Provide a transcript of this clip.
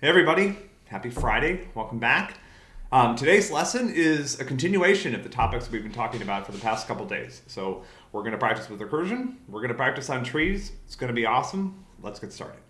Hey everybody, happy Friday, welcome back. Um, today's lesson is a continuation of the topics we've been talking about for the past couple days. So we're going to practice with recursion, we're going to practice on trees, it's going to be awesome. Let's get started.